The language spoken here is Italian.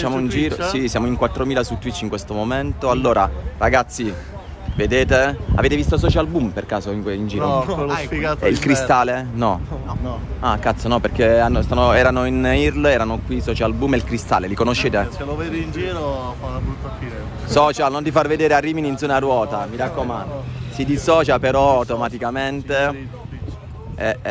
Facciamo un giro, sì, siamo in 4000 su Twitch in questo momento. Allora, ragazzi, vedete? Avete visto Social Boom per caso in, in giro? No, quello sfigato E il cristallo? cristale? No. No. Ah, cazzo, no, perché hanno- stanno- erano in IRL, erano qui Social Boom e il cristale, li conoscete? Se lo vedi in giro fa una brutta fine. Social, non ti far vedere a Rimini in zona ruota, ruota, mi raccomando. Si dissocia però automaticamente. Eh, eh.